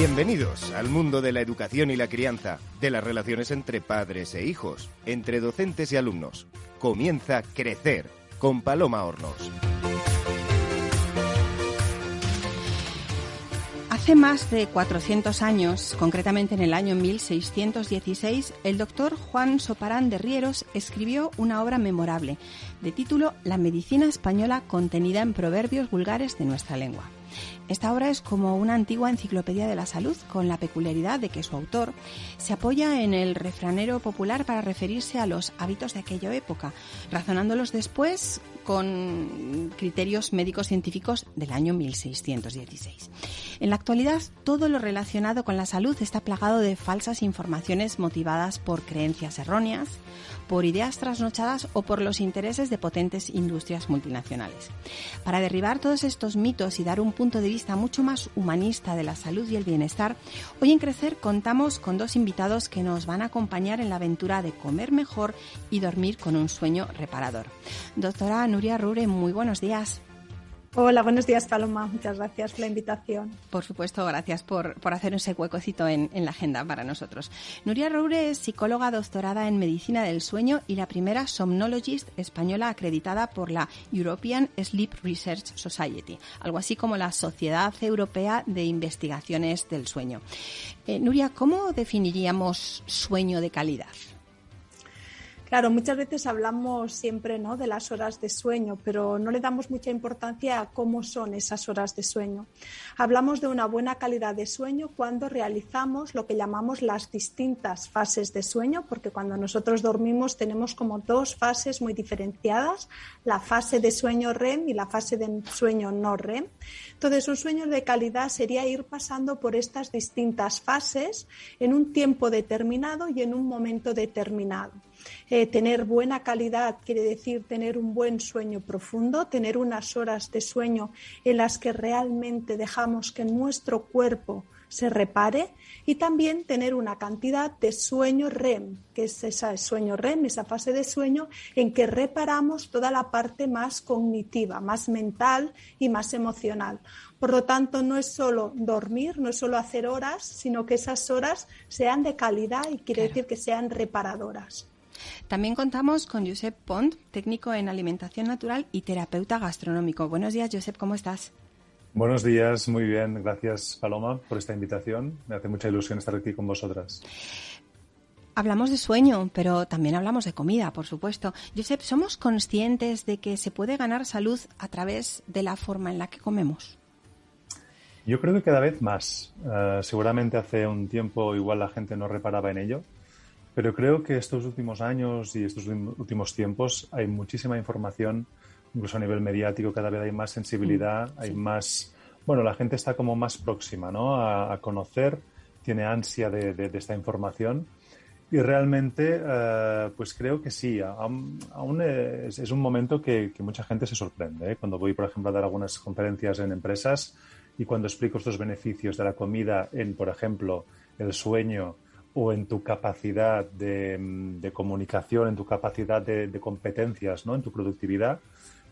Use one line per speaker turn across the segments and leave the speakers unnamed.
Bienvenidos al mundo de la educación y la crianza, de las relaciones entre padres e hijos, entre docentes y alumnos. Comienza Crecer con Paloma Hornos.
Hace más de 400 años, concretamente en el año 1616, el doctor Juan Soparán de Rieros escribió una obra memorable de título La medicina española contenida en proverbios vulgares de nuestra lengua. Esta obra es como una antigua enciclopedia de la salud, con la peculiaridad de que su autor se apoya en el refranero popular para referirse a los hábitos de aquella época, razonándolos después con criterios médicos científicos del año 1616. En la actualidad, todo lo relacionado con la salud está plagado de falsas informaciones motivadas por creencias erróneas, por ideas trasnochadas o por los intereses de potentes industrias multinacionales. Para derribar todos estos mitos y dar un punto de vista mucho más humanista de la salud y el bienestar, hoy en Crecer contamos con dos invitados que nos van a acompañar en la aventura de comer mejor y dormir con un sueño reparador. Doctora Nuria Rure, muy buenos días.
Hola, buenos días Paloma, muchas gracias por la invitación.
Por supuesto, gracias por, por hacer ese huecocito en, en, la agenda para nosotros. Nuria Roure es psicóloga doctorada en medicina del sueño y la primera somnologist española acreditada por la European Sleep Research Society, algo así como la Sociedad Europea de Investigaciones del Sueño. Eh, Nuria, ¿cómo definiríamos sueño de calidad?
Claro, muchas veces hablamos siempre ¿no? de las horas de sueño, pero no le damos mucha importancia a cómo son esas horas de sueño. Hablamos de una buena calidad de sueño cuando realizamos lo que llamamos las distintas fases de sueño, porque cuando nosotros dormimos tenemos como dos fases muy diferenciadas, la fase de sueño REM y la fase de sueño no REM. Entonces, un sueño de calidad sería ir pasando por estas distintas fases en un tiempo determinado y en un momento determinado. Eh, tener buena calidad quiere decir tener un buen sueño profundo, tener unas horas de sueño en las que realmente dejamos que nuestro cuerpo se repare y también tener una cantidad de sueño REM, que es ese sueño REM, esa fase de sueño en que reparamos toda la parte más cognitiva, más mental y más emocional. Por lo tanto, no es solo dormir, no es solo hacer horas, sino que esas horas sean de calidad y quiere decir que sean reparadoras.
También contamos con Josep Pont, técnico en alimentación natural y terapeuta gastronómico. Buenos días, Josep, ¿cómo estás?
Buenos días, muy bien. Gracias, Paloma, por esta invitación. Me hace mucha ilusión estar aquí con vosotras.
Hablamos de sueño, pero también hablamos de comida, por supuesto. Josep, ¿somos conscientes de que se puede ganar salud a través de la forma en la que comemos?
Yo creo que cada vez más. Uh, seguramente hace un tiempo igual la gente no reparaba en ello, pero creo que estos últimos años y estos últimos tiempos hay muchísima información, incluso a nivel mediático, cada vez hay más sensibilidad, sí. hay más, bueno, la gente está como más próxima, ¿no? A, a conocer, tiene ansia de, de, de, esta información. Y realmente, uh, pues creo que sí, aún, aún es, es, un momento que, que, mucha gente se sorprende. ¿eh? Cuando voy, por ejemplo, a dar algunas conferencias en empresas y cuando explico estos beneficios de la comida en, por ejemplo, el sueño, o en tu capacidad de, de comunicación, en tu capacidad de, de, competencias, ¿no? en tu productividad,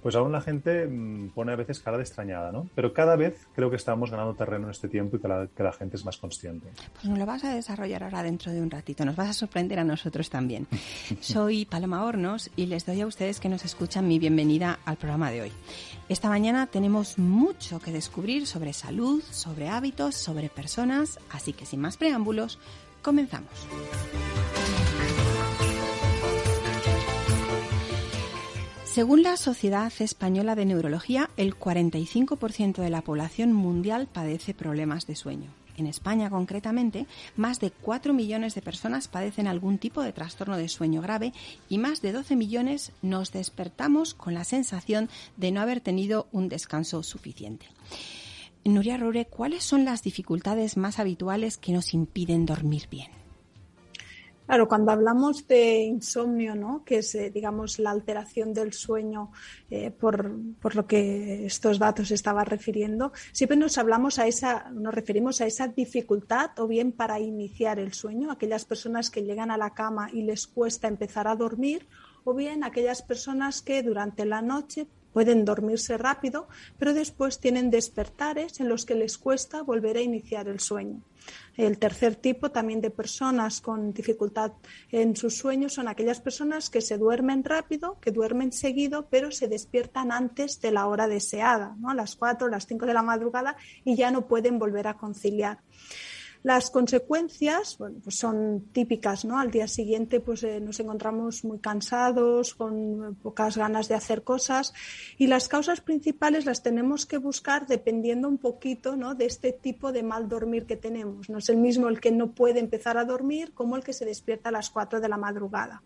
pues aún la gente mmm, pone a veces cara de extrañada, ¿no? Pero cada vez creo que estamos ganando terreno en este tiempo y que la, que la gente es más consciente.
Pues nos lo vas a desarrollar ahora dentro de un ratito, nos vas a sorprender a nosotros también. Soy Paloma Hornos y les doy a ustedes que nos escuchan mi bienvenida al programa de hoy. Esta mañana tenemos mucho que descubrir sobre salud, sobre hábitos, sobre personas, así que sin más preámbulos, Comenzamos. Según la Sociedad Española de Neurología, el 45% de la población mundial padece problemas de sueño. En España, concretamente, más de 4 millones de personas padecen algún tipo de trastorno de sueño grave y más de 12 millones nos despertamos con la sensación de no haber tenido un descanso suficiente. Nuria Rore, ¿cuáles son las dificultades más habituales que nos impiden dormir bien?
Claro, cuando hablamos de insomnio, ¿no? que es, eh, digamos, la alteración del sueño eh, por, por, lo que estos datos estaba refiriendo, siempre nos hablamos a esa, nos referimos a esa dificultad o bien para iniciar el sueño, aquellas personas que llegan a la cama y les cuesta empezar a dormir, o bien aquellas personas que durante la noche pueden dormirse rápido, pero después tienen despertares en los que les cuesta volver a iniciar el sueño. El tercer tipo también de personas con dificultad en sus sueños son aquellas personas que se duermen rápido, que duermen seguido, pero se despiertan antes de la hora deseada, ¿no? a las 4 o las 5 de la madrugada y ya no pueden volver a conciliar. Las consecuencias bueno, pues son típicas, ¿no? Al día siguiente pues eh, nos encontramos muy cansados, con pocas ganas de hacer cosas y las causas principales las tenemos que buscar dependiendo un poquito, ¿no? de este tipo de mal dormir que tenemos. No es el mismo el que no puede empezar a dormir como el que se despierta a las 4 de la madrugada.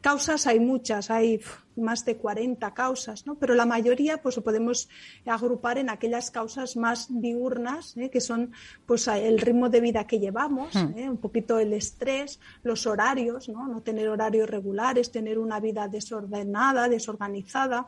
Causas hay muchas, hay más de 40 causas, ¿no? pero la mayoría pues podemos agrupar en aquellas causas más diurnas, ¿eh? que son pues el ritmo de vida que llevamos, hmm. ¿eh? un poquito el estrés, los horarios, ¿no? no tener horarios regulares, tener una vida desordenada, desorganizada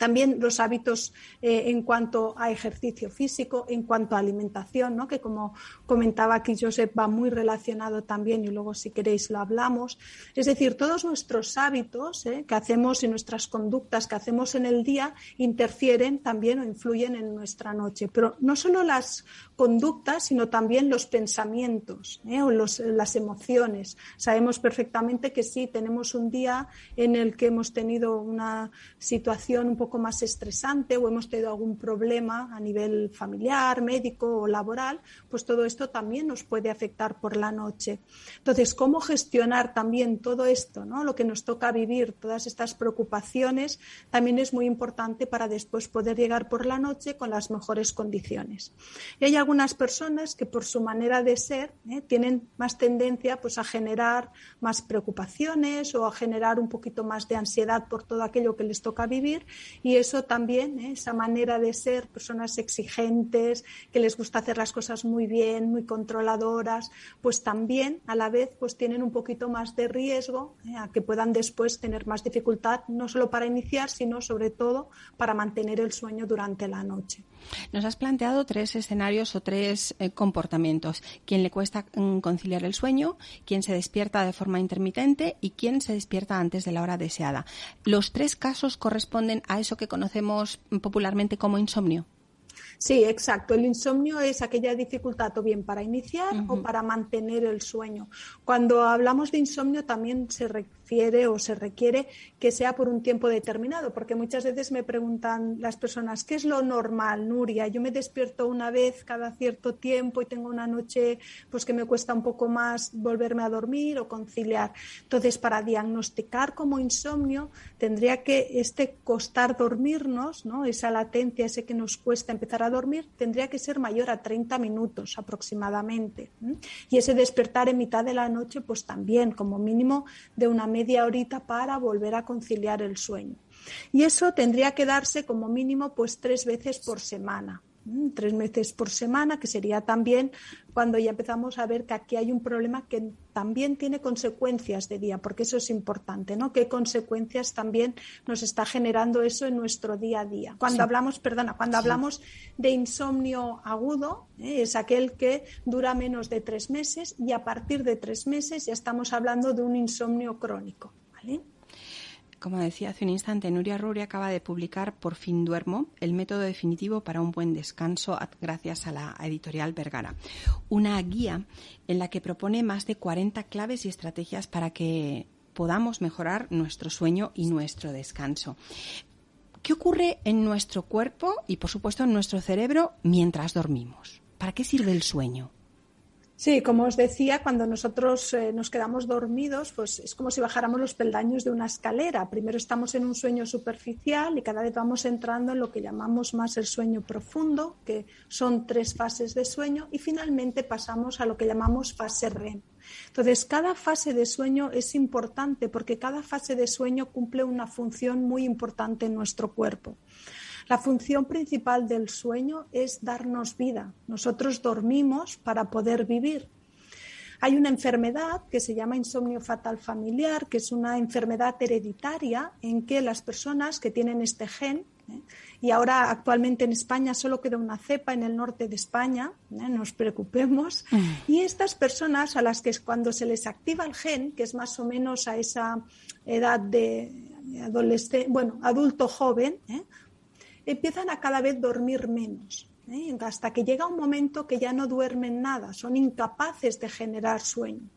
también los hábitos eh, en cuanto a ejercicio físico, en cuanto a alimentación, ¿no? que como comentaba aquí Josep va muy relacionado también y luego si queréis lo hablamos. Es decir, todos nuestros hábitos ¿eh? que hacemos y nuestras conductas que hacemos en el día interfieren también o influyen en nuestra noche. Pero no solo las conductas, sino también los pensamientos ¿eh? o las emociones. Sabemos perfectamente que si tenemos un día en el que hemos tenido una situación un poco más estresante o hemos tenido algún problema a nivel familiar, médico o laboral, pues todo esto también nos puede afectar por la noche. Entonces, ¿cómo gestionar también todo esto, ¿no? lo que nos toca vivir, todas estas preocupaciones, también es muy importante para después poder llegar por la noche con las mejores condiciones. Y hay algunas personas que por su manera de ser ¿eh? tienen más tendencia pues, a generar más preocupaciones o a generar un poquito más de ansiedad por todo aquello que les toca vivir y eso también, ¿eh? esa manera de ser personas exigentes, que les gusta hacer las cosas muy bien, muy controladoras, pues también a la vez pues tienen un poquito más de riesgo ¿eh? a que puedan después tener más dificultad, no solo para iniciar, sino sobre todo para mantener el sueño durante la noche.
Nos has planteado tres escenarios o tres eh, comportamientos. Quien le cuesta mm, conciliar el sueño, quien se despierta de forma intermitente y quien se despierta antes de la hora deseada. Los tres casos corresponden a eso que conocemos popularmente como insomnio.
Sí, exacto. El insomnio es aquella dificultad o bien para iniciar o para mantener el sueño. Cuando hablamos de insomnio también se refiere o se requiere que sea por un tiempo determinado, porque muchas veces me preguntan las personas, ¿qué es lo normal, Nuria? Yo me despierto una vez cada cierto tiempo y tengo una noche pues que me cuesta un poco más volverme a dormir o conciliar. Entonces, para diagnosticar como insomnio tendría que este costar dormirnos, ¿no? Esa latencia, ese que nos cuesta empezar a dormir tendría que ser mayor a 30 minutos aproximadamente. Y ese despertar en mitad de la noche, pues también como mínimo de una media horita para volver a conciliar el sueño. Y eso tendría que darse como mínimo pues tres veces por semana. Mm, tres veces por semana, que sería también cuando ya empezamos a ver que aquí hay un problema que también tiene consecuencias de día, porque eso es importante, ¿no? ¿Qué consecuencias también nos está generando eso en nuestro día a día? Cuando hablamos, perdona, cuando hablamos de insomnio agudo, ¿eh? es aquel que dura menos de tres meses y a partir de tres meses ya estamos hablando de un insomnio crónico, ¿vale?
Como decía hace un instante, Nuria Ruri acaba de publicar Por fin duermo, el método definitivo para un buen descanso gracias a la editorial Vergara. Una guía en la que propone más de 40 claves y estrategias para que podamos mejorar nuestro sueño y nuestro descanso. ¿Qué ocurre en nuestro cuerpo y, por supuesto, en nuestro cerebro mientras dormimos? ¿Para qué sirve el sueño?
Sí, como os decía, cuando nosotros eh, nos quedamos dormidos, pues es como si bajáramos los peldaños de una escalera. Primero estamos en un sueño superficial y cada vez vamos entrando en lo que llamamos más el sueño profundo, que son tres fases de sueño, y finalmente pasamos a lo que llamamos fase REM. Entonces, cada fase de sueño es importante porque cada fase de sueño cumple una función muy importante en nuestro cuerpo. La función principal del sueño es darnos vida. Nosotros dormimos para poder vivir. Hay una enfermedad que se llama insomnio fatal familiar, que es una enfermedad hereditaria en que las personas que tienen este gen, ¿eh? y ahora actualmente en España solo queda una cepa en el norte de España, ¿eh? no nos preocupemos, mm. y estas personas a las que cuando se les activa el gen, que es más o menos a esa edad de adolescente, bueno, adulto joven, ¿eh? Empiezan a cada vez dormir menos. ¿eh? hasta que llega un momento que ya no duermen nada, son incapaces de generar sueño.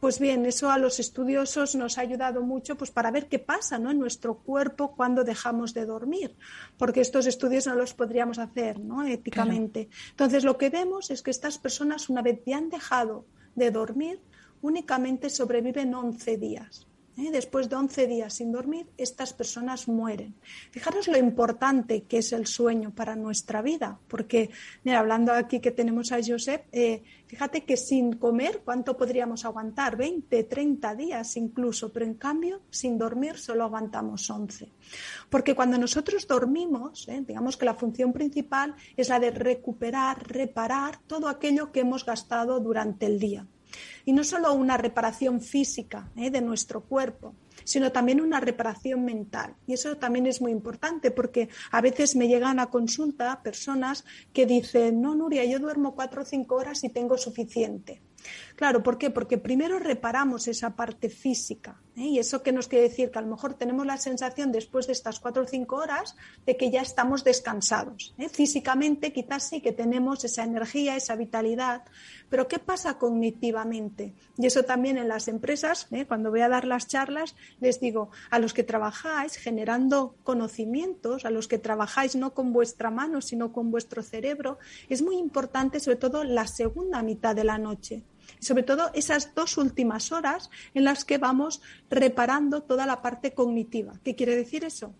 Pues bien, eso a los estudiosos nos ha ayudado mucho pues, para ver qué pasa en nuestro cuerpo cuando dejamos de dormir, porque estos estudios no los podríamos hacer ¿no? éticamente. Entonces, lo que vemos es que estas personas, una vez ya han dejado de dormir, únicamente sobreviven 11 días. ¿Eh? Después de 11 días sin dormir, estas personas mueren. Fijaros lo importante que es el sueño para nuestra vida, porque, mira, hablando aquí que tenemos a Josep, eh, fíjate que sin comer, ¿cuánto podríamos aguantar? 20, 30 días incluso, pero en cambio, sin dormir solo aguantamos 11. Porque cuando nosotros dormimos, ¿eh? digamos que la función principal es la de recuperar, reparar todo aquello que hemos gastado durante el día. Y no solo una reparación física ¿eh? de nuestro cuerpo, sino también una reparación mental. Y eso también es muy importante porque a veces me llegan a consulta personas que dicen, no, Nuria, yo duermo cuatro o cinco horas y tengo suficiente. Claro, ¿por qué? Porque primero reparamos esa parte física. ¿eh? Y eso que nos quiere decir que a lo mejor tenemos la sensación después de estas cuatro o cinco horas de que ya estamos descansados. ¿eh? Físicamente quizás sí que tenemos esa energía, esa vitalidad, pero ¿qué pasa cognitivamente? Y eso también en las empresas, ¿eh? cuando voy a dar las charlas, les digo, a los que trabajáis generando conocimientos, a los que trabajáis no con vuestra mano, sino con vuestro cerebro, es muy importante sobre todo la segunda mitad de la noche sobre todo esas dos últimas horas en las que vamos reparando toda la parte cognitiva. ¿Qué quiere decir eso?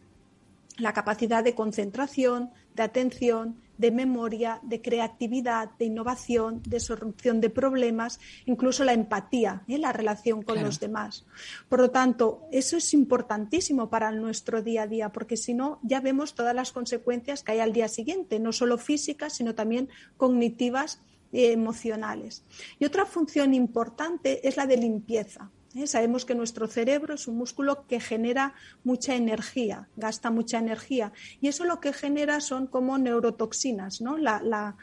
La capacidad de concentración, de atención, de memoria, de creatividad, de innovación, de solución de problemas, incluso la empatía, ¿eh? la relación con los demás. Por lo tanto, eso es importantísimo para nuestro día a día, porque si no, ya vemos todas las consecuencias que hay al día siguiente, no solo físicas, sino también cognitivas emocionales. Y otra función importante es la de limpieza. ¿eh? Sabemos que nuestro cerebro es un músculo que genera mucha energía, gasta mucha energía. Y eso lo que genera son como neurotoxinas, ¿no? la, la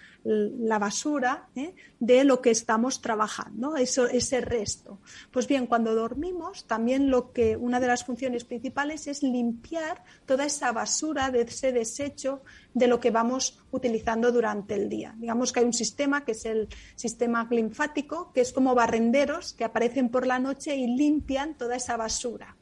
basura ¿eh? de lo que estamos trabajando, eso, ese resto. Pues bien, cuando dormimos, también lo que una de las funciones principales es limpiar toda esa basura de ese desecho de lo que vamos utilizando durante el día. Digamos que hay un sistema que es el sistema linfático, que es como barrenderos que aparecen por la noche y limpian toda esa basura.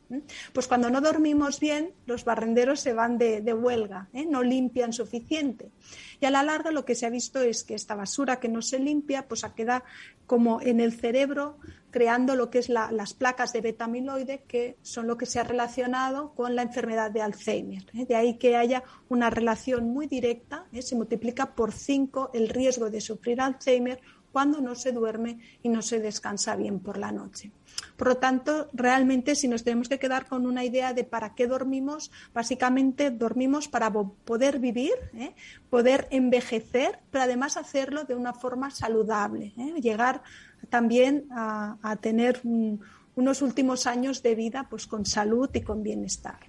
Pues cuando no dormimos bien, los barrenderos se van de, huelga, ¿eh? no limpian suficiente. Y a la larga lo que se ha visto es que esta basura que no se limpia, pues queda como en el cerebro creando lo que es las placas de beta-amiloide, que son lo que se ha relacionado con la enfermedad de Alzheimer. ¿eh? De ahí que haya una relación muy directa, ¿eh? se multiplica por cinco el riesgo de sufrir Alzheimer cuando no se duerme y no se descansa bien por la noche. Por lo tanto, realmente si nos tenemos que quedar con una idea de para qué dormimos, básicamente dormimos para poder vivir, ¿eh? poder envejecer, pero además hacerlo de una forma saludable, ¿eh? llegar también a, tener unos últimos años de vida pues con salud y con bienestar.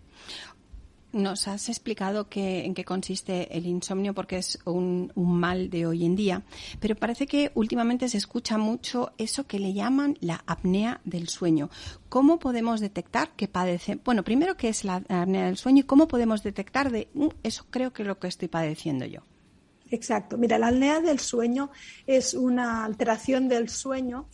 Nos has explicado en qué consiste el insomnio porque es un, mal de hoy en día, pero parece que últimamente se escucha mucho eso que le llaman la apnea del sueño. ¿Cómo podemos detectar que padece? Bueno, primero, ¿qué es la apnea del sueño y cómo podemos detectar de uh, eso creo que es lo que estoy padeciendo yo?
Exacto. Mira, la apnea del sueño es una alteración del sueño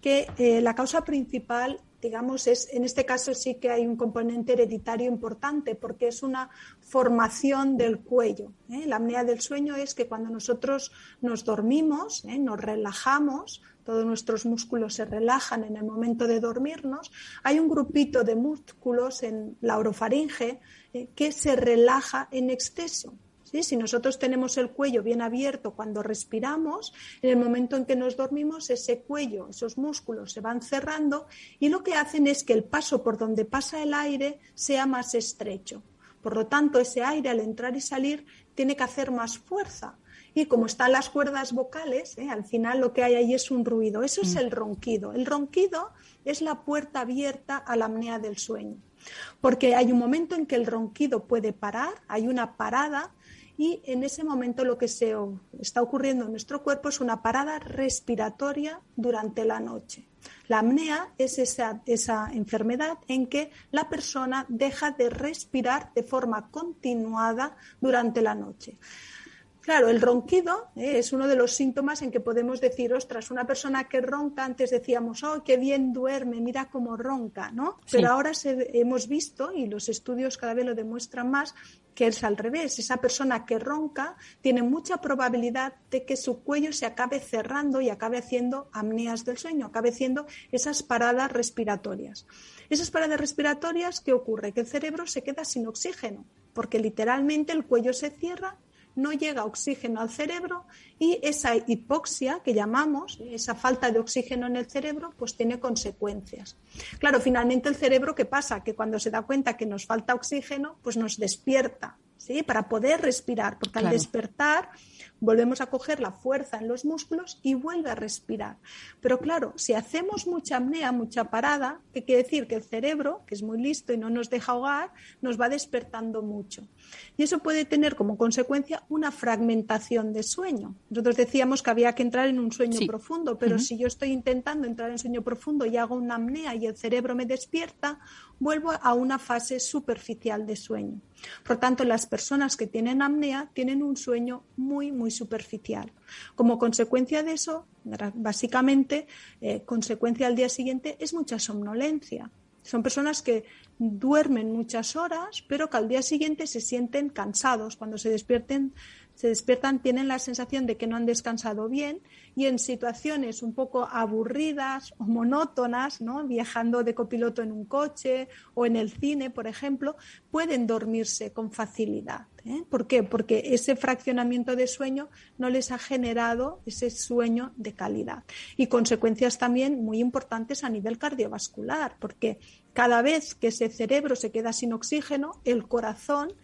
que eh, la causa principal digamos, es, en este caso sí que hay un componente hereditario importante porque es una formación del cuello. ¿eh? La apnea del sueño es que cuando nosotros nos dormimos, ¿eh? nos relajamos, todos nuestros músculos se relajan en el momento de dormirnos, hay un grupito de músculos en la orofaringe ¿eh? que se relaja en exceso. Si nosotros tenemos el cuello bien abierto cuando respiramos, en el momento en que nos dormimos, ese cuello, esos músculos se van cerrando y lo que hacen es que el paso por donde pasa el aire sea más estrecho. Por lo tanto, ese aire al entrar y salir tiene que hacer más fuerza. Y como están las cuerdas vocales, ¿eh? al final lo que hay ahí es un ruido. Eso es mm. el ronquido. El ronquido es la puerta abierta a la apnea del sueño. Porque hay un momento en que el ronquido puede parar, hay una parada y en ese momento lo que se está ocurriendo en nuestro cuerpo es una parada respiratoria durante la noche. La apnea es esa, esa enfermedad en que la persona deja de respirar de forma continuada durante la noche. Claro, el ronquido ¿eh? es uno de los síntomas en que podemos decir, ostras, una persona que ronca, antes decíamos, oh, qué bien duerme, mira cómo ronca, ¿no? Pero ahora hemos visto, y los estudios cada vez lo demuestran más, que es al revés. Esa persona que ronca tiene mucha probabilidad de que su cuello se acabe cerrando y acabe haciendo apneas del sueño, acabe haciendo esas paradas respiratorias. Esas paradas respiratorias, ¿qué ocurre? Que el cerebro se queda sin oxígeno, porque literalmente el cuello se cierra no llega oxígeno al cerebro y esa hipoxia que llamamos, esa falta de oxígeno en el cerebro, pues tiene consecuencias. Claro, finalmente el cerebro, ¿qué pasa? Que cuando se da cuenta que nos falta oxígeno, pues nos despierta, ¿sí? Para poder respirar, porque al despertar volvemos a coger la fuerza en los músculos y vuelve a respirar. Pero claro, si hacemos mucha apnea, mucha parada, ¿qué quiere decir? Que el cerebro, que es muy listo y no nos deja ahogar, nos va despertando mucho. Y eso puede tener como consecuencia una fragmentación de sueño. Nosotros decíamos que había que entrar en un sueño profundo, pero si yo estoy intentando entrar en sueño profundo y hago una apnea y el cerebro me despierta, vuelvo a una fase superficial de sueño. Por tanto, las personas que tienen apnea tienen un sueño muy, muy superficial. Como consecuencia de eso, básicamente, eh, consecuencia al día siguiente es mucha somnolencia. Son personas que duermen muchas horas, pero que al día siguiente se sienten cansados. Cuando se despierten, se despiertan, tienen la sensación de que no han descansado bien y en situaciones un poco aburridas o monótonas, ¿no? viajando de copiloto en un coche o en el cine, por ejemplo, pueden dormirse con facilidad. ¿eh? ¿Por qué? Porque ese fraccionamiento de sueño no les ha generado ese sueño de calidad. Y consecuencias también muy importantes a nivel cardiovascular, porque cada vez que ese cerebro se queda sin oxígeno, el corazón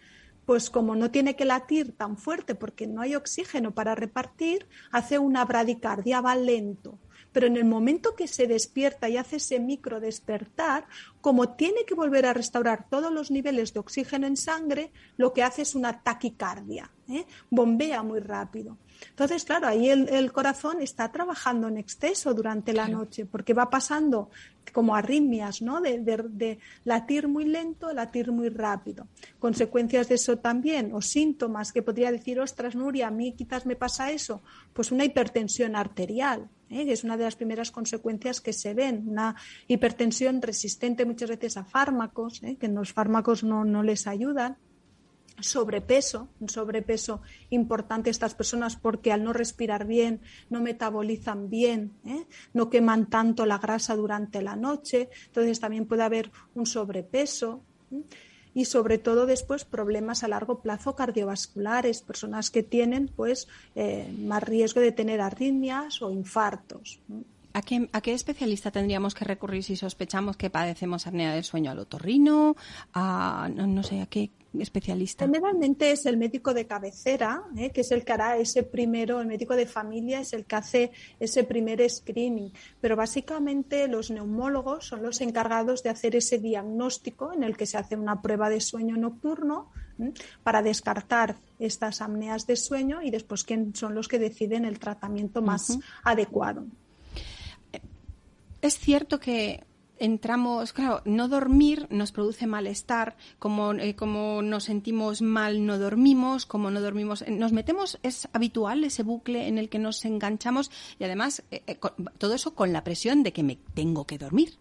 pues como no tiene que latir tan fuerte porque no hay oxígeno para repartir, hace una bradicardia, va lento. Pero en el momento que se despierta y hace ese micro despertar, como tiene que volver a restaurar todos los niveles de oxígeno en sangre, lo que hace es una taquicardia, ¿eh? bombea muy rápido. Entonces, claro, ahí el, corazón está trabajando en exceso durante la noche porque va pasando como arritmias, ¿no? De, latir muy lento, latir muy rápido. Consecuencias de eso también, o síntomas que podría decir, ostras, Nuria, a mí quizás me pasa eso, pues una hipertensión arterial, ¿eh? que es una de las primeras consecuencias que se ven, una hipertensión resistente muchas veces a fármacos, ¿eh? que los fármacos no, no les ayudan sobrepeso, un sobrepeso importante estas personas porque al no respirar bien, no metabolizan bien, ¿eh? no queman tanto la grasa durante la noche, entonces también puede haber un sobrepeso. ¿eh? Y sobre todo después problemas a largo plazo cardiovasculares, personas que tienen pues eh, más riesgo de tener arritmias o infartos.
¿A qué, ¿A qué, especialista tendríamos que recurrir si sospechamos que padecemos apnea del sueño? ¿Al otorrino? A, no sé, ¿a qué, especialista?
Generalmente es el médico de cabecera, ¿eh? que es el que hará ese primero, el médico de familia es el que hace ese primer screening, pero básicamente los neumólogos son los encargados de hacer ese diagnóstico en el que se hace una prueba de sueño nocturno para descartar estas apneas de sueño y después quién son los que deciden el tratamiento más adecuado.
Es cierto que entramos, claro, no dormir nos produce malestar, como, eh, como nos sentimos mal no dormimos, como no dormimos, eh, nos metemos, es habitual ese bucle en el que nos enganchamos y además eh, todo eso con la presión de que me tengo que dormir.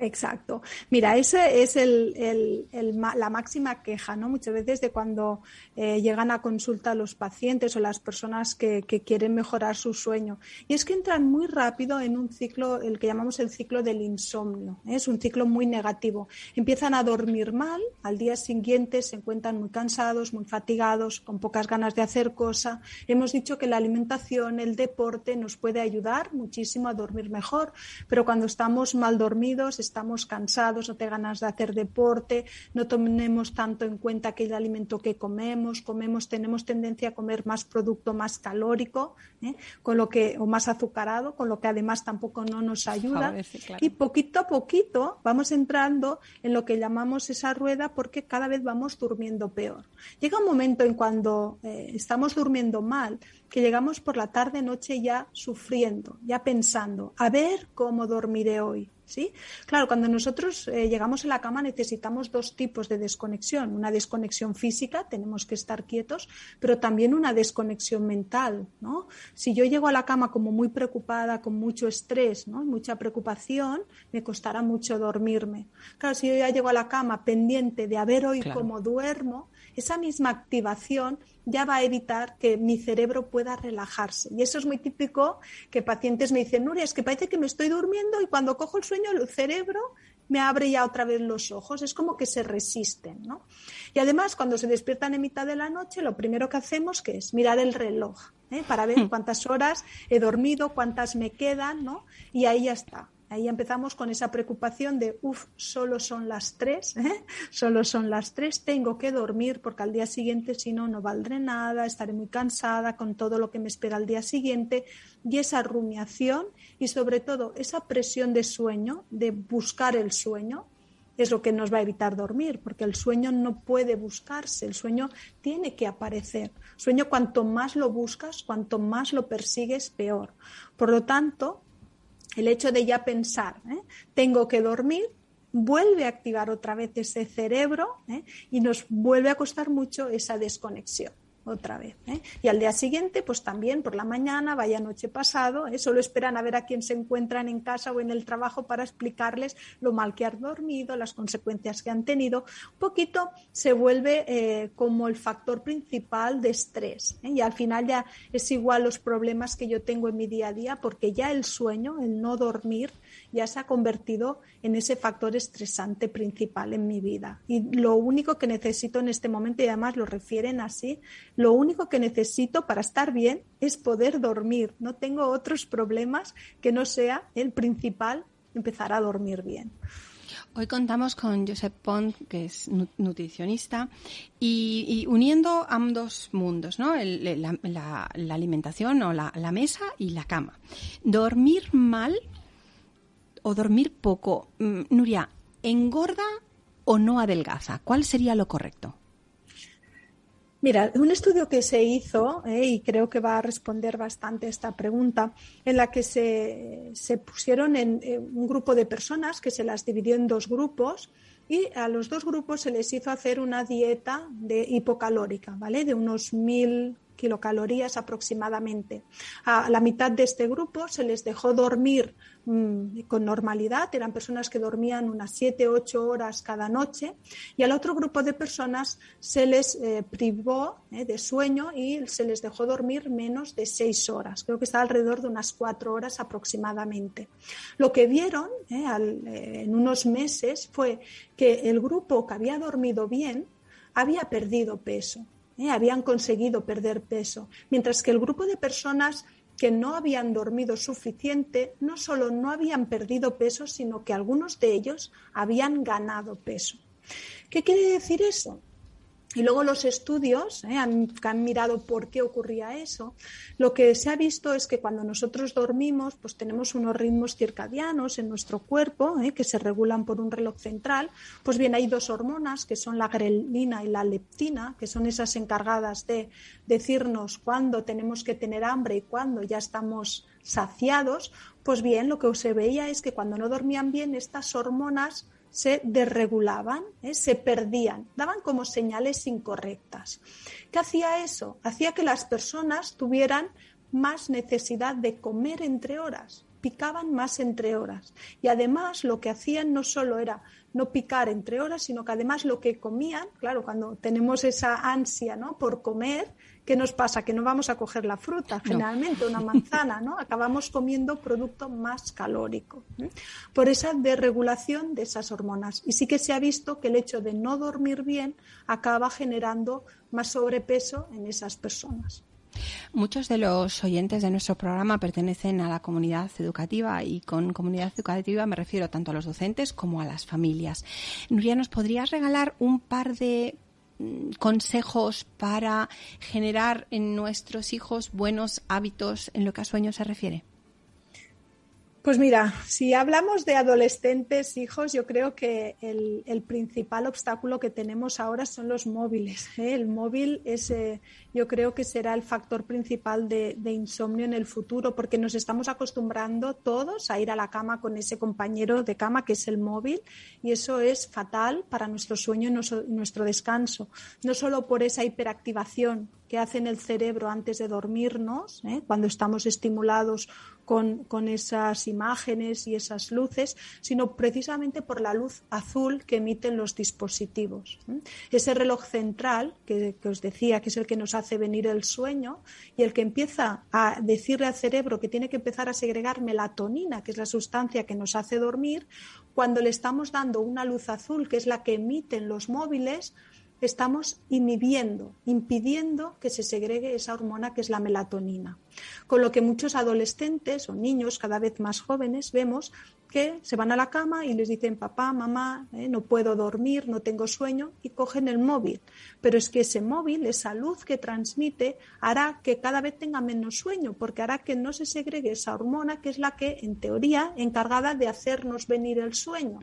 Exacto. Mira, esa es el, la máxima queja, ¿no? Muchas veces de cuando eh, llegan a consulta los pacientes o las personas que, quieren mejorar su sueño. Y es que entran muy rápido en un ciclo, el que llamamos el ciclo del insomnio. ¿eh? Es un ciclo muy negativo. Empiezan a dormir mal, al día siguiente se encuentran muy cansados, muy fatigados, con pocas ganas de hacer cosa. Hemos dicho que la alimentación, el deporte nos puede ayudar muchísimo a dormir mejor, pero cuando estamos mal dormidos, estamos cansados, no te ganas de hacer deporte, no tenemos tanto en cuenta aquel alimento que comemos, comemos, tenemos tendencia a comer más producto más calórico, ¿eh? con lo que, o más azucarado, con lo que además tampoco no nos ayuda. Y poquito a poquito vamos entrando en lo que llamamos esa rueda porque cada vez vamos durmiendo peor. Llega un momento en cuando eh, estamos durmiendo mal, que llegamos por la tarde, noche ya sufriendo, ya pensando, a ver cómo dormiré hoy. ¿Sí? Claro, cuando nosotros eh, llegamos a la cama necesitamos dos tipos de desconexión. Una desconexión física, tenemos que estar quietos, pero también una desconexión mental. ¿no? Si yo llego a la cama como muy preocupada, con mucho estrés, ¿no? mucha preocupación, me costará mucho dormirme. Claro, si yo ya llego a la cama pendiente de a ver hoy cómo duermo, esa misma activación ya va a evitar que mi cerebro pueda relajarse. Y eso es muy típico que pacientes me dicen, Nuria, es que parece que me estoy durmiendo y cuando cojo el sueño el cerebro me abre ya otra vez los ojos. Es como que se resisten, ¿no? Y además, cuando se despiertan en mitad de la noche, lo primero que hacemos que es mirar el reloj ¿eh? para ver hmm. cuántas horas he dormido, cuántas me quedan, ¿no? Y ahí ya está. Ahí empezamos con esa preocupación de, uff, solo son las tres, ¿eh? solo son las tres, tengo que dormir porque al día siguiente si no, no valdré nada, estaré muy cansada con todo lo que me espera al día siguiente y esa rumiación y sobre todo esa presión de sueño, de buscar el sueño, es lo que nos va a evitar dormir, porque el sueño no puede buscarse, el sueño tiene que aparecer. Sueño cuanto más lo buscas, cuanto más lo persigues, peor. Por lo tanto, el hecho de ya pensar, ¿eh? tengo que dormir, vuelve a activar otra vez ese cerebro ¿eh? y nos vuelve a costar mucho esa desconexión otra vez. ¿eh? Y al día siguiente, pues también por la mañana, vaya noche pasado, ¿eh? solo esperan a ver a quién se encuentran en casa o en el trabajo para explicarles lo mal que han dormido, las consecuencias que han tenido. Un poquito se vuelve eh, como el factor principal de estrés. Y al final ya es igual los problemas que yo tengo en mi día a día, porque ya el sueño, el no dormir, ya se ha convertido en ese factor estresante principal en mi vida. Y lo único que necesito en este momento, y además lo refieren así, lo único que necesito para estar bien es poder dormir. No tengo otros problemas que no sea el principal, empezar a dormir bien.
Hoy contamos con Josep Pont, que es nutricionista, y, uniendo ambos mundos, ¿no? la, alimentación o la, mesa y la cama. Dormir mal o dormir poco, mm, Nuria, ¿engorda o no adelgaza? ¿Cuál sería lo correcto?
Mira, un estudio que se hizo, eh, y creo que va a responder bastante esta pregunta, en la que se, pusieron en, un grupo de personas que se las dividió en dos grupos y a los dos grupos se les hizo hacer una dieta de hipocalórica, ¿vale? De unos mil kilocalorías aproximadamente. A la mitad de este grupo se les dejó dormir mm, con normalidad, eran personas que dormían unas 7, 8 horas cada noche, y al otro grupo de personas se les eh, privó eh, de sueño y se les dejó dormir menos de 6 horas, creo que está alrededor de unas 4 horas aproximadamente. Lo que vieron eh, en unos meses fue que el grupo que había dormido bien había perdido peso. ¿Eh? habían conseguido perder peso, mientras que el grupo de personas que no habían dormido suficiente no solo no habían perdido peso, sino que algunos de ellos habían ganado peso. ¿Qué quiere decir eso? Y luego los estudios ¿eh? han, han, mirado por qué ocurría eso. Lo que se ha visto es que cuando nosotros dormimos, pues tenemos unos ritmos circadianos en nuestro cuerpo ¿eh? que se regulan por un reloj central. Pues bien, hay dos hormonas que son la grelina y la leptina, que son esas encargadas de decirnos cuándo tenemos que tener hambre y cuándo ya estamos saciados. Pues bien, lo que se veía es que cuando no dormían bien, estas hormonas se desregulaban, ¿eh? se perdían, daban como señales incorrectas. ¿Qué hacía eso? Hacía que las personas tuvieran más necesidad de comer entre horas, picaban más entre horas. Y además lo que hacían no solo era no picar entre horas, sino que además lo que comían, claro, cuando tenemos esa ansia ¿no? por comer, ¿qué nos pasa? Que no vamos a coger la fruta, generalmente una manzana, ¿no? Acabamos comiendo producto más calórico. Por esa desregulación de esas hormonas. Y sí que se ha visto que el hecho de no dormir bien acaba generando más sobrepeso en esas personas.
Muchos de los oyentes de nuestro programa pertenecen a la comunidad educativa y con comunidad educativa me refiero tanto a los docentes como a las familias. Nuria, ¿nos podrías regalar un par de consejos para generar en nuestros hijos buenos hábitos en lo que a sueño se refiere?
Pues mira, si hablamos de adolescentes, hijos, yo creo que el, principal obstáculo que tenemos ahora son los móviles. ¿eh? El móvil es, eh, yo creo que será el factor principal de, insomnio en el futuro, porque nos estamos acostumbrando todos a ir a la cama con ese compañero de cama que es el móvil, y eso es fatal para nuestro sueño y nuestro descanso. No solo por esa hiperactivación que hace en el cerebro antes de dormirnos, ¿eh? cuando estamos estimulados con, esas imágenes y esas luces, sino precisamente por la luz azul que emiten los dispositivos. Ese reloj central que, que, os decía, que es el que nos hace venir el sueño y el que empieza a decirle al cerebro que tiene que empezar a segregar melatonina, que es la sustancia que nos hace dormir, cuando le estamos dando una luz azul, que es la que emiten los móviles, estamos inhibiendo, impidiendo que se segregue esa hormona que es la melatonina. Con lo que muchos adolescentes o niños cada vez más jóvenes vemos que se van a la cama y les dicen papá, mamá, eh, no puedo dormir, no tengo sueño y cogen el móvil. Pero es que ese móvil, esa luz que transmite, hará que cada vez tenga menos sueño porque hará que no se segregue esa hormona que es la que, en teoría, encargada de hacernos venir el sueño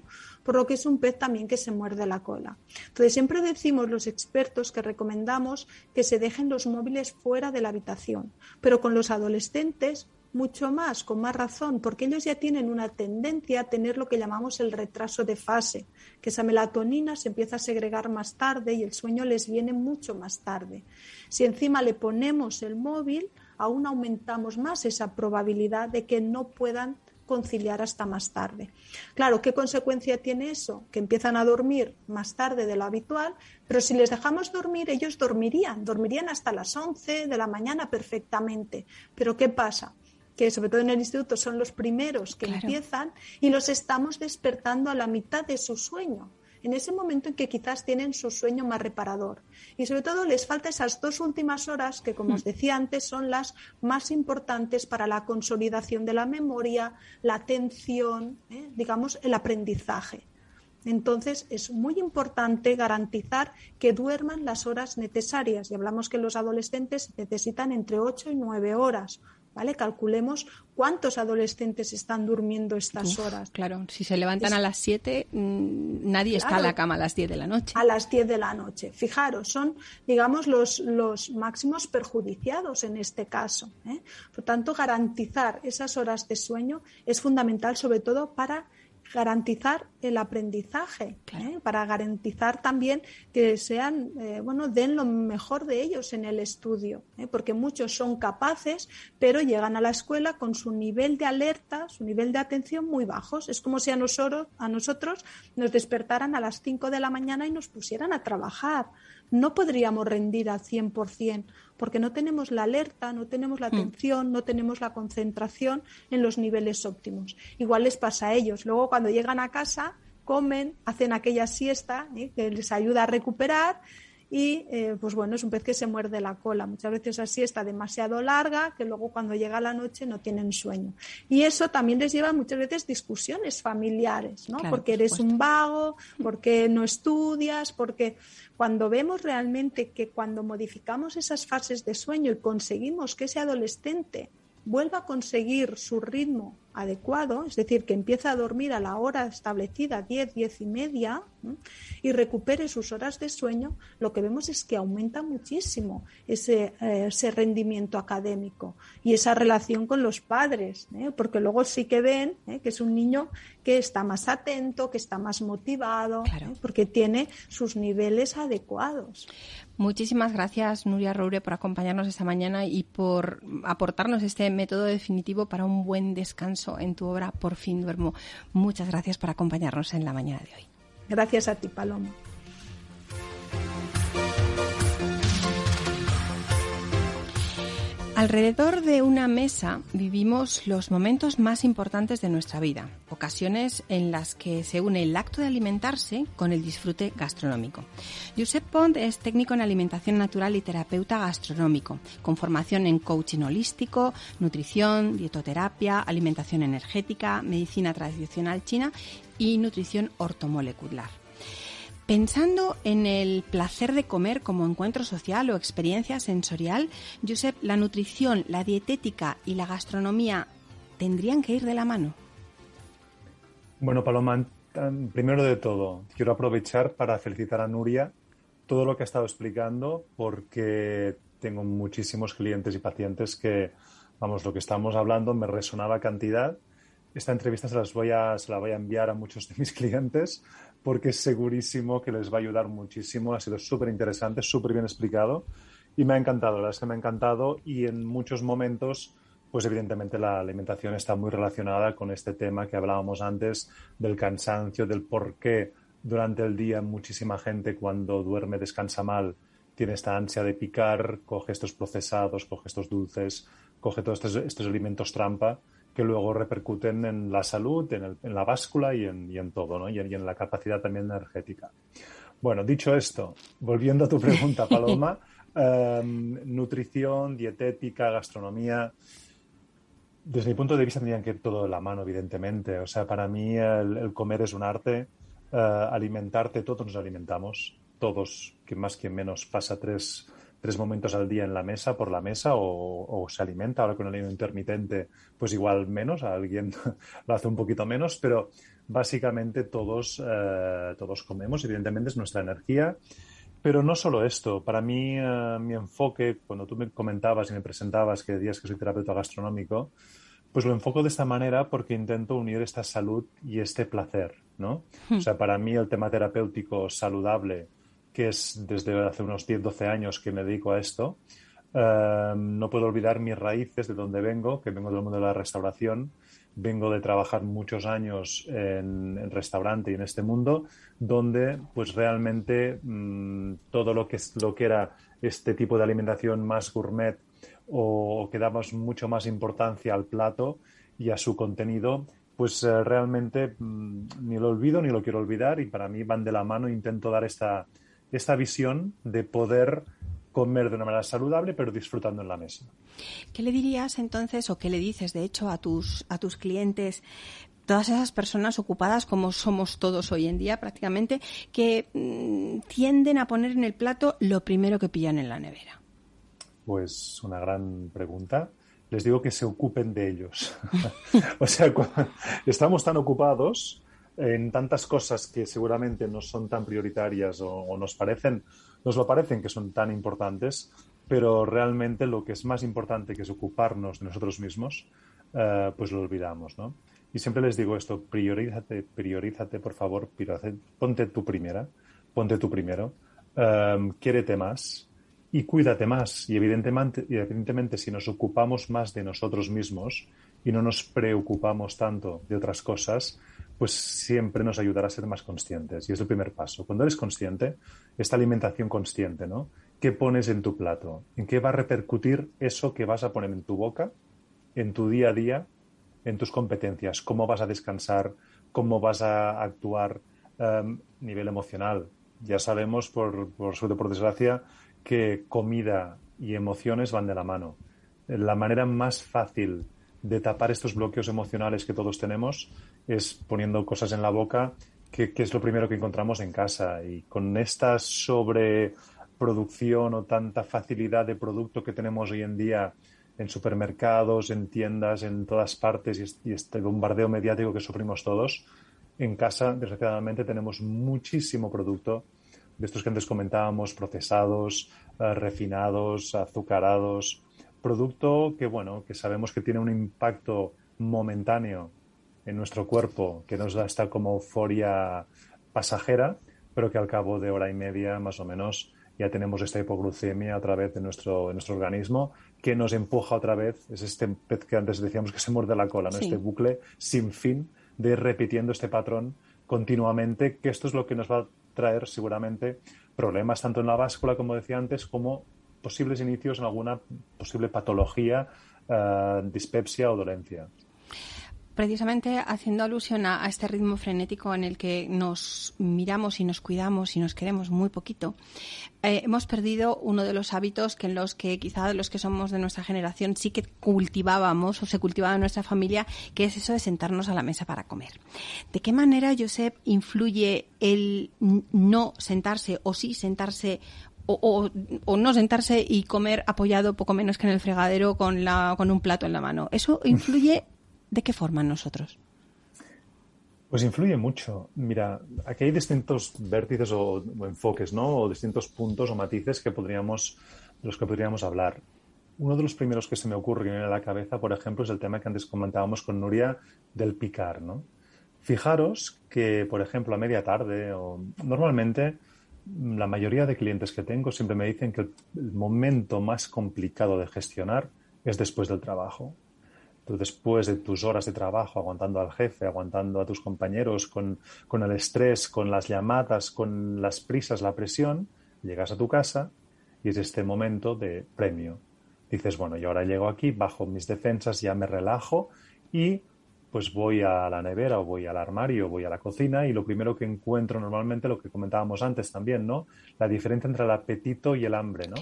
por lo que es un pez también que se muerde la cola. Entonces, siempre decimos los expertos que recomendamos que se dejen los móviles fuera de la habitación, pero con los adolescentes mucho más, con más razón, porque ellos ya tienen una tendencia a tener lo que llamamos el retraso de fase, que esa melatonina se empieza a segregar más tarde y el sueño les viene mucho más tarde. Si encima le ponemos el móvil, aún aumentamos más esa probabilidad de que no puedan conciliar hasta más tarde. Claro, ¿qué consecuencia tiene eso? Que empiezan a dormir más tarde de lo habitual, pero si les dejamos dormir, ellos dormirían, dormirían hasta las 11 de la mañana perfectamente. Pero ¿qué pasa? que sobre todo en el instituto son los primeros que empiezan y los estamos despertando a la mitad de su sueño en ese momento en que quizás tienen su sueño más reparador. Y sobre todo les falta esas dos últimas horas que, como os mm. decía antes, son las más importantes para la consolidación de la memoria, la atención, ¿eh? digamos, el aprendizaje. Entonces, es muy importante garantizar que duerman las horas necesarias. Y hablamos que los adolescentes necesitan entre 8 y 9 horas. ¿Vale? Calculemos cuántos adolescentes están durmiendo estas horas.
Claro, si se levantan a las 7, mm, nadie está en la cama a las 10 de la noche.
A las 10 de la noche. Fijaros, son, digamos, los, los máximos perjudiciados en este caso. ¿eh? Por tanto, garantizar esas horas de sueño es fundamental, sobre todo para garantizar el aprendizaje, ¿eh? para garantizar también que sean, eh, bueno, den lo mejor de ellos en el estudio, ¿eh? porque muchos son capaces, pero llegan a la escuela con su nivel de alerta, su nivel de atención muy bajos. Es como si a nosotros, a nosotros nos despertaran a las 5 de la mañana y nos pusieran a trabajar. No podríamos rendir al 100% porque no tenemos la alerta, no tenemos la hmm. atención, no tenemos la concentración en los niveles óptimos. Igual les pasa a ellos. Luego, cuando llegan a casa, comen, hacen aquella siesta ¿eh? que les ayuda a recuperar y eh, pues bueno, es un pez que se muerde la cola. Muchas veces así está demasiado larga que luego cuando llega la noche no tienen sueño. Y eso también les lleva muchas veces discusiones familiares, ¿no? porque eres un vago, porque no estudias, porque cuando vemos realmente que cuando modificamos esas fases de sueño y conseguimos que ese adolescente vuelva a conseguir su ritmo adecuado, es decir, que empiece a dormir a la hora establecida, 10, 10 y media, y recupere sus horas de sueño, lo que vemos es que aumenta muchísimo ese, eh, rendimiento académico y esa relación con los padres, ¿eh? porque luego sí que ven ¿eh? que es un niño que está más atento, que está más motivado, porque tiene sus niveles adecuados.
Muchísimas gracias, Nuria Roure, por acompañarnos esta mañana y por aportarnos este método definitivo para un buen descanso en tu obra Por fin duermo. Muchas gracias por acompañarnos en la mañana de hoy.
Gracias a ti, Paloma.
Alrededor de una mesa vivimos los momentos más importantes de nuestra vida, ocasiones en las que se une el acto de alimentarse con el disfrute gastronómico. Josep Pont es técnico en alimentación natural y terapeuta gastronómico, con formación en coaching holístico, nutrición, dietoterapia, alimentación energética, medicina tradicional china y nutrición ortomolecular. Pensando en el placer de comer como encuentro social o experiencia sensorial, Josep, la nutrición, la dietética y la gastronomía tendrían que ir de la mano.
Bueno, Paloma, primero de todo, quiero aprovechar para felicitar a Nuria todo lo que ha estado explicando porque tengo muchísimos clientes y pacientes que, vamos, lo que estamos hablando me resonaba cantidad. Esta entrevista se, las voy a, se la voy a enviar a muchos de mis clientes porque es segurísimo que les va a ayudar muchísimo. Ha sido súper interesante, súper bien explicado y me ha encantado, la verdad es que me ha encantado y en muchos momentos, pues evidentemente la alimentación está muy relacionada con este tema que hablábamos antes del cansancio, del por qué durante el día muchísima gente cuando duerme descansa mal tiene esta ansia de picar, coge estos procesados, coge estos dulces, coge todos estos, estos alimentos trampa que luego repercuten en la salud, en, la báscula y en, todo, ¿no? y, en, la capacidad también energética. Bueno, dicho esto, volviendo a tu pregunta, Paloma, em, nutrición, dietética, gastronomía, desde mi punto de vista tendrían que ir todo de la mano, evidentemente. O sea, para mí el, comer es un arte, eh, alimentarte, todos nos alimentamos, todos, quien más, quien menos, pasa tres tres momentos al día en la mesa, por la mesa, o, se alimenta. Ahora con el ayuno intermitente, pues igual menos, a alguien lo hace un poquito menos, pero básicamente todos, eh, todos comemos, evidentemente es nuestra energía. Pero no solo esto, para mí eh, mi enfoque, cuando tú me comentabas y me presentabas que decías que soy terapeuta gastronómico, pues lo enfoco de esta manera porque intento unir esta salud y este placer, ¿no? Hmm. O sea, para mí el tema terapéutico saludable que es desde hace unos 10, 12 años que me dedico a esto. Em, no puedo olvidar mis raíces de donde vengo, que vengo del mundo de la restauración. Vengo de trabajar muchos años en, restaurante y en este mundo, donde pues realmente mm, todo lo que, lo que era este tipo de alimentación más gourmet o que damos mucho más importancia al plato y a su contenido, pues eh, realmente mm, ni lo olvido ni lo quiero olvidar y para mí van de la mano. Intento dar esta, esta visión de poder comer de una manera saludable, pero disfrutando en la mesa.
¿Qué le dirías entonces, o qué le dices, de hecho, a tus, a tus clientes, todas esas personas ocupadas como somos todos hoy en día prácticamente, que mm, tienden a poner en el plato lo primero que pillan en la nevera?
Pues una gran pregunta. Les digo que se ocupen de ellos. o sea, estamos tan ocupados en tantas cosas que seguramente no son tan prioritarias o, nos parecen, nos lo parecen que son tan importantes, pero realmente lo que es más importante que es ocuparnos de nosotros mismos, eh, pues lo olvidamos, ¿no? Y siempre les digo esto, priorízate, priorízate, por favor, ponte tu primera, ponte tu primero, um, quiérete más y cuídate más. Y evidentemente, y evidentemente, si nos ocupamos más de nosotros mismos y no nos preocupamos tanto de otras cosas, pues siempre nos ayudará a ser más conscientes. Y es el primer paso. Cuando eres consciente, esta alimentación consciente, ¿no? ¿Qué pones en tu plato? ¿En qué va a repercutir eso que vas a poner en tu boca, en tu día a día, en tus competencias? ¿Cómo vas a descansar? ¿Cómo vas a actuar a em, nivel emocional? Ya sabemos, por, por suerte por desgracia, que comida y emociones van de la mano. La manera más fácil de tapar estos bloqueos emocionales que todos tenemos es poniendo cosas en la boca, que, es lo primero que encontramos en casa. Y con esta sobreproducción o tanta facilidad de producto que tenemos hoy en día en supermercados, en tiendas, en todas partes y este bombardeo mediático que sufrimos todos, en casa, desgraciadamente, tenemos muchísimo producto de estos que antes comentábamos, procesados, eh, refinados, azucarados, producto que, bueno, que sabemos que tiene un impacto momentáneo en nuestro cuerpo que nos da esta como euforia pasajera, pero que al cabo de hora y media más o menos ya tenemos esta hipoglucemia otra vez en nuestro, en nuestro organismo que nos empuja otra vez, es este pez que antes decíamos que se muerde la cola, ¿no? este bucle sin fin de ir repitiendo este patrón continuamente, que esto es lo que nos va a traer seguramente problemas tanto en la báscula, como decía antes, como posibles inicios en alguna posible patología, eh, dispepsia o dolencia
precisamente haciendo alusión a, este ritmo frenético en el que nos miramos y nos cuidamos y nos queremos muy poquito, eh, hemos perdido uno de los hábitos que en los que quizá los que somos de nuestra generación sí que cultivábamos o se cultivaba en nuestra familia, que es eso de sentarnos a la mesa para comer. ¿De qué manera, Josep, influye el no sentarse o sí sentarse o, no sentarse y comer apoyado poco menos que en el fregadero con, la, con un plato en la mano. ¿Eso influye ¿De qué forma nosotros?
Pues influye mucho. Mira, aquí hay distintos vértices o, enfoques, ¿no? O distintos puntos o matices que podríamos, de los que podríamos hablar. Uno de los primeros que se me ocurre en la cabeza, por ejemplo, es el tema que antes comentábamos con Nuria del picar, ¿no? Fijaros que, por ejemplo, a media tarde o normalmente la mayoría de clientes que tengo siempre me dicen que el momento más complicado de gestionar es después del trabajo después de tus horas de trabajo, aguantando al jefe, aguantando a tus compañeros, con, el estrés, con las llamadas, con las prisas, la presión, llegas a tu casa y es este momento de premio. Dices, bueno, yo ahora llego aquí, bajo mis defensas, ya me relajo y pues voy a la nevera o voy al armario o voy a la cocina y lo primero que encuentro normalmente, lo que comentábamos antes también, ¿no? La diferencia entre el apetito y el hambre, ¿no?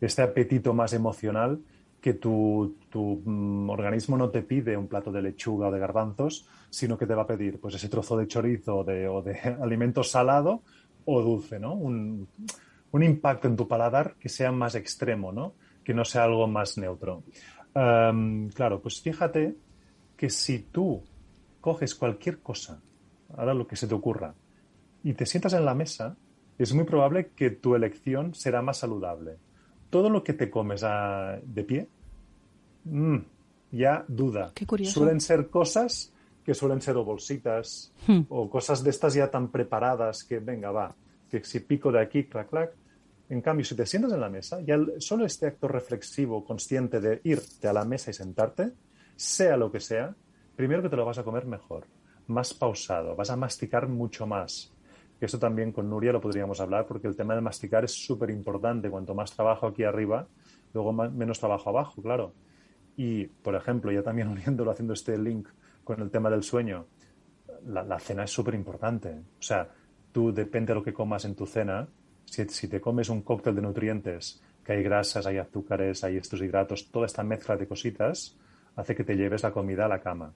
Este apetito más emocional que tu, mm, organismo no te pide un plato de lechuga o de garbanzos, sino que te va a pedir pues ese trozo de chorizo o de, alimento salado o dulce, ¿no? Un, impacto en tu paladar que sea más extremo, ¿no? Que no sea algo más neutro. claro, pues fíjate que si tú coges cualquier cosa, ahora lo que se te ocurra, y te sientas en la mesa, es muy probable que tu elección será más saludable todo lo que te comes de pie, mm, ya duda. Suelen ser cosas que suelen ser o bolsitas hmm. o cosas de estas ya tan preparadas que, venga, va, que si pico de aquí, clac, clac. En cambio, si te sientas en la mesa, ya solo este acto reflexivo, consciente de irte a la mesa y sentarte, sea lo que sea, primero que te lo vas a comer mejor, más pausado, vas a masticar mucho más, que eso también con Nuria lo podríamos hablar, porque el tema de masticar es súper importante. Cuanto más trabajo aquí arriba, luego menos trabajo abajo, claro. Y, por ejemplo, ya también uniéndolo, haciendo este link con el tema del sueño, la, cena es súper importante. O sea, tú depende de lo que comas en tu cena, si, si, te comes un cóctel de nutrientes, que hay grasas, hay azúcares, hay estos hidratos, toda esta mezcla de cositas, hace que te lleves la comida a la cama.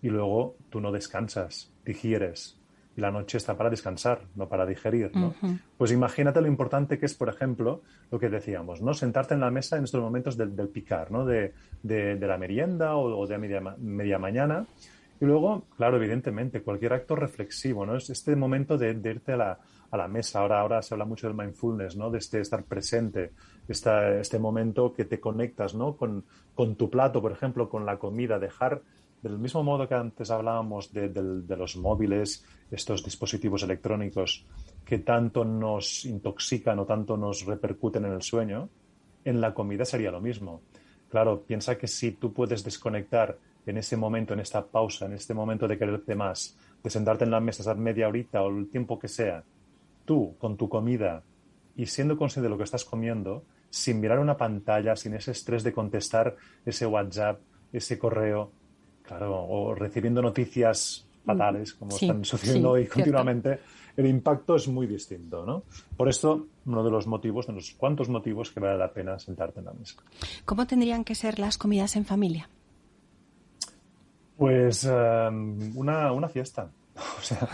Y luego tú no descansas, digieres, y la noche está para descansar, no para digerir. ¿no? Pues imagínate lo importante que es, por ejemplo, lo que decíamos, ¿no? Sentarte en la mesa en estos momentos del, picar, ¿no? De, la merienda o, de media, media mañana. Y luego, claro, evidentemente, cualquier acto reflexivo, ¿no? Es este momento de, irte a la, a la, mesa. Ahora, ahora se habla mucho del mindfulness, ¿no? De este estar presente, esta, este momento que te conectas, ¿no? Con, con tu plato, por ejemplo, con la comida, dejar del mismo modo que antes hablábamos de, los móviles, estos dispositivos electrónicos que tanto nos intoxican o tanto nos repercuten en el sueño, en la comida sería lo mismo. Claro, piensa que si tú puedes desconectar en ese momento, en esta pausa, en este momento de quererte más, de sentarte en la mesa, estar media horita o el tiempo que sea, tú con tu comida y siendo consciente de lo que estás comiendo, sin mirar una pantalla, sin ese estrés de contestar ese WhatsApp, ese correo, Claro, o recibiendo noticias fatales, como están sucediendo hoy continuamente, el impacto es muy distinto, ¿no? Por esto, uno de los motivos, de los cuantos motivos que vale la pena sentarte en la mesa.
¿Cómo tendrían que ser las comidas en familia?
Pues em, una, una, fiesta. O sea,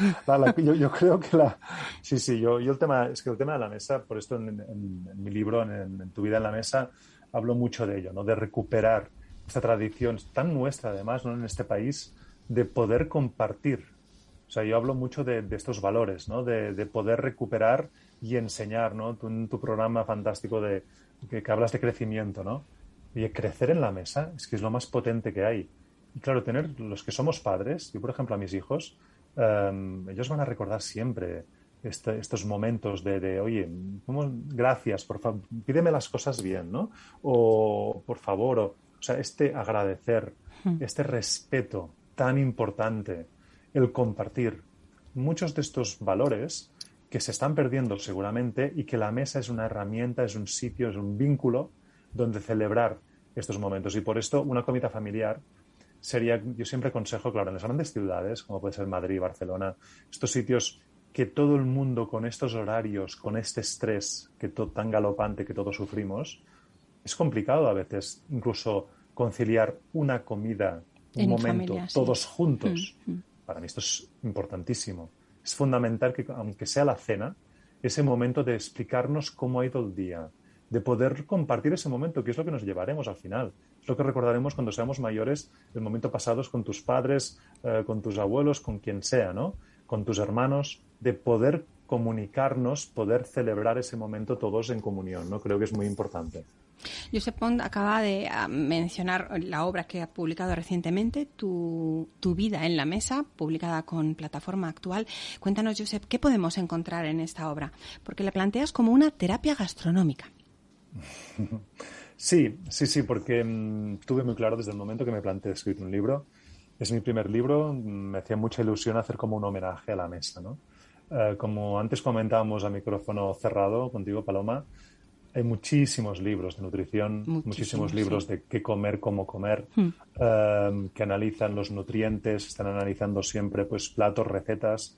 yo, creo que la... Sí, sí, yo, yo el tema, es que el tema de la mesa, por esto en, mi libro, en, Tu vida en la mesa, hablo mucho de ello, ¿no? De recuperar esta tradición tan nuestra, además, ¿no? en este país, de poder compartir. O sea, yo hablo mucho de, estos valores, ¿no? De, poder recuperar y enseñar, ¿no? Tu programa fantástico de que, hablas de crecimiento, ¿no? Y crecer en la mesa es que lo más potente que hay. Y claro, tener los que somos padres, yo por ejemplo a mis hijos, em, ellos van a recordar siempre este, estos momentos de, oye, gracias, por favor, pídeme las cosas bien, ¿no? O por favor, o, o sea, este agradecer, hmm. este respeto tan importante, el compartir. Muchos de estos valores que se están perdiendo seguramente y que la mesa es una herramienta, es un sitio, es un vínculo donde celebrar estos momentos. Y por esto una comida familiar sería, yo siempre aconsejo, claro, en las grandes ciudades, como puede ser Madrid, Barcelona, estos sitios que todo el mundo con estos horarios, con este estrés que tan galopante que todos sufrimos, es complicado a veces incluso conciliar una comida, un momento, todos juntos. Mm, mm. Para mí esto es importantísimo. Es fundamental que, aunque sea la cena, ese momento de explicarnos cómo ha ido el día, de poder compartir ese momento, que es lo que nos llevaremos al final. Es lo que recordaremos cuando seamos mayores, el momento pasado con tus padres, eh, con tus abuelos, con quien sea, ¿no? Con tus hermanos, de poder comunicarnos, poder celebrar ese momento todos en comunión, ¿no? Creo que es muy importante.
Josep Pont acaba de ah, mencionar la obra que ha publicado recientemente, tu, tu, vida en la mesa, publicada con plataforma actual. Cuéntanos, Josep, ¿qué podemos encontrar en esta obra? Porque la planteas como una terapia gastronómica.
Sí, sí, sí, porque mm, tuve muy claro desde el momento que me planteé escribir un libro. Es mi primer libro, me hacía mucha ilusión hacer como un homenaje a la mesa, ¿no? Eh, como antes comentábamos a micrófono cerrado contigo, Paloma, hay muchísimos libros de nutrición, muchísimos, libros de qué comer, cómo comer, hmm. eh, que analizan los nutrientes, están analizando siempre pues platos, recetas.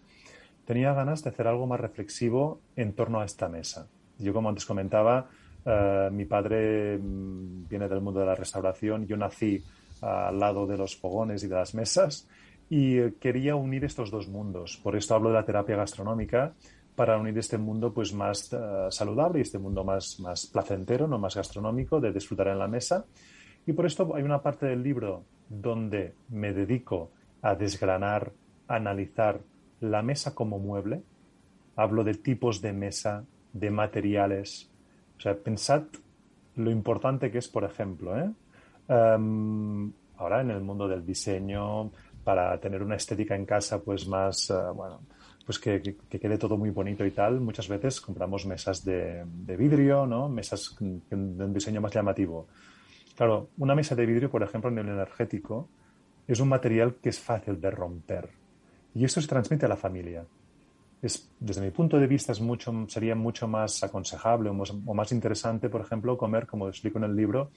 Tenía ganas de hacer algo más reflexivo en torno a esta mesa. Yo, como antes comentaba, eh, mi padre mm, viene del mundo de la restauración. Yo nací al lado de los fogones y de las mesas y eh, quería unir estos dos mundos. Por esto hablo de la terapia gastronómica para unir este mundo pues más eh, saludable y este mundo más, más placentero, no más gastronómico, de disfrutar en la mesa. Y por esto hay una parte del libro donde me dedico a desgranar, a analizar la mesa como mueble. Hablo de tipos de mesa, de materiales, o sea, pensad lo importante que es, por ejemplo, ¿eh? em, ahora en el mundo del diseño, para tener una estética en casa, pues más, eh, bueno, pues que, quede todo muy bonito y tal, muchas veces compramos mesas de, vidrio, ¿no? Mesas de un diseño más llamativo. Claro, una mesa de vidrio, por ejemplo, en el energético, es un material que es fácil de romper. Y esto se transmite a la familia desde mi punto de vista, es mucho, sería mucho más aconsejable o más, interesante, por ejemplo, comer, como explico en el libro,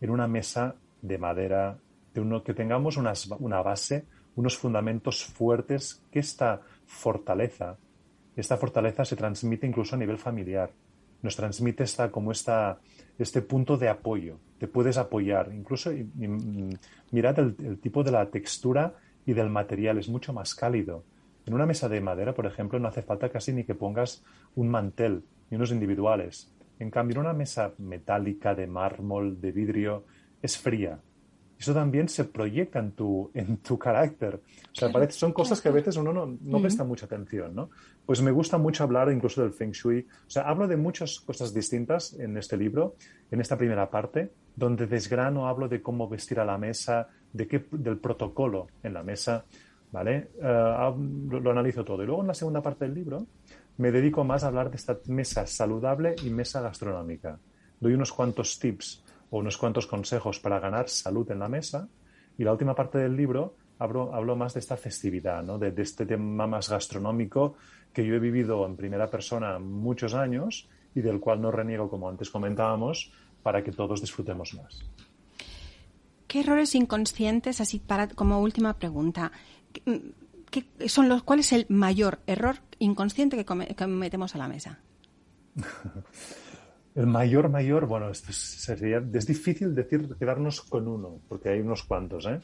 en una mesa de madera, de uno, que tengamos una base, unos fundamentos fuertes, que esta fortaleza, esta fortaleza se transmite incluso a nivel familiar. Nos transmite esta, como esta, este punto de apoyo. Te puedes apoyar. Incluso mm, mirad el tipo de la textura y del material, es mucho más cálido en una mesa de madera, por ejemplo, no hace falta casi ni que pongas un mantel, ni unos individuales. En cambio, en una mesa metálica, de mármol, de vidrio, es fría. Eso también se proyecta en tu, en tu carácter. O sea, parece, son cosas que a veces uno no, no presta mucha atención, ¿no? Pues me gusta mucho hablar incluso del Feng Shui. O sea, hablo de muchas cosas distintas en este libro, en esta primera parte, donde desgrano, hablo de cómo vestir a la mesa, de qué, del protocolo en la mesa, ¿vale? Eh, lo, analizo todo. Y luego en la segunda parte del libro me dedico más a hablar de esta mesa saludable y mesa gastronómica. Doy unos cuantos tips o unos cuantos consejos para ganar salud en la mesa. Y la última parte del libro hablo, hablo más de esta festividad, ¿no? de, de este tema más gastronómico que yo he vivido en primera persona muchos años y del cual no reniego, como antes comentábamos, para que todos disfrutemos más.
¿Qué errores inconscientes, así para como última pregunta, ¿qué son los, ¿cuál es el mayor error inconsciente que, cometemos a la mesa?
El mayor, mayor, bueno, esto sería, es difícil decir, quedarnos con uno, porque hay unos cuantos, ¿eh?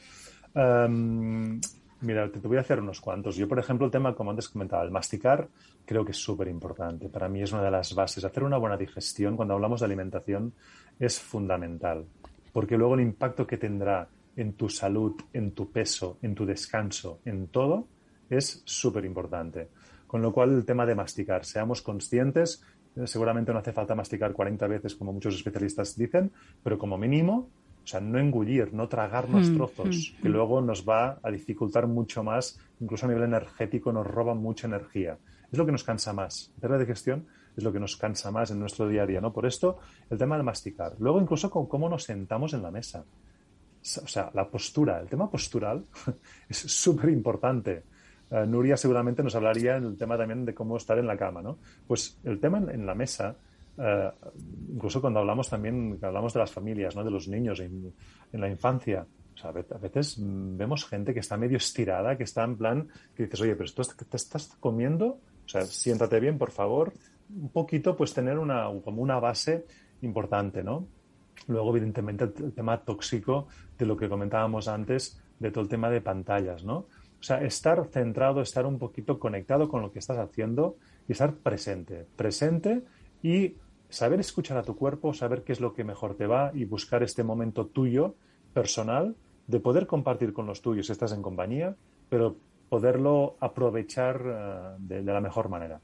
Em, mira, te, voy a hacer unos cuantos. Yo, por ejemplo, el tema, como antes comentaba, el masticar, creo que es súper importante. Para mí es una de las bases. Hacer una buena digestión, cuando hablamos de alimentación, es fundamental, porque luego el impacto que tendrá en tu salud, en tu peso, en tu descanso, en todo, es súper importante. Con lo cual, el tema de masticar, seamos conscientes, seguramente no hace falta masticar 40 veces como muchos especialistas dicen, pero como mínimo, o sea, no engullir, no tragarnos mm, trozos, mm, que mm. luego nos va a dificultar mucho más, incluso a nivel energético nos roba mucha energía. Es lo que nos cansa más. La de gestión es lo que nos cansa más en nuestro día a día, ¿no? Por esto, el tema del masticar. Luego, incluso con cómo nos sentamos en la mesa o sea, la postura, el tema postural es súper importante. Eh, Nuria seguramente nos hablaría en el tema también de cómo estar en la cama, ¿no? Pues el tema en, la mesa, eh, incluso cuando hablamos también, hablamos de las familias, ¿no? De los niños en, la infancia. O sea, a veces vemos gente que está medio estirada, que está en plan, que dices, oye, pero esto te estás comiendo, o sea, siéntate bien, por favor, un poquito, pues tener una, como una base importante, ¿no? Luego, evidentemente, el, tema tóxico de lo que comentábamos antes, de todo el tema de pantallas, ¿no? O sea, estar centrado, estar un poquito conectado con lo que estás haciendo y estar presente. Presente y saber escuchar a tu cuerpo, saber qué es lo que mejor te va y buscar este momento tuyo, personal, de poder compartir con los tuyos estás en compañía, pero poderlo aprovechar eh, de la mejor manera.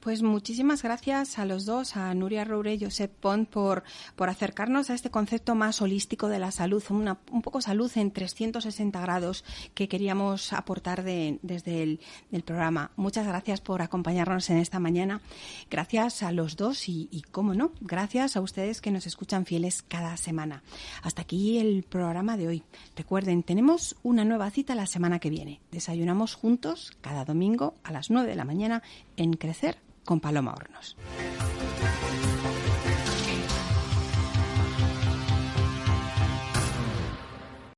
Pues muchísimas gracias a los dos, a Nuria Roure y Josep Pont, por, por acercarnos a este concepto más holístico de la salud, un poco salud en 360 grados que queríamos aportar desde el programa. Muchas gracias por acompañarnos en esta mañana. Gracias a los dos y, y, cómo no, gracias a ustedes que nos escuchan fieles cada semana. Hasta aquí el programa de hoy. Recuerden, tenemos una nueva cita la semana que viene. Desayunamos juntos cada domingo a las 9 de la mañana en con Paloma Hornos.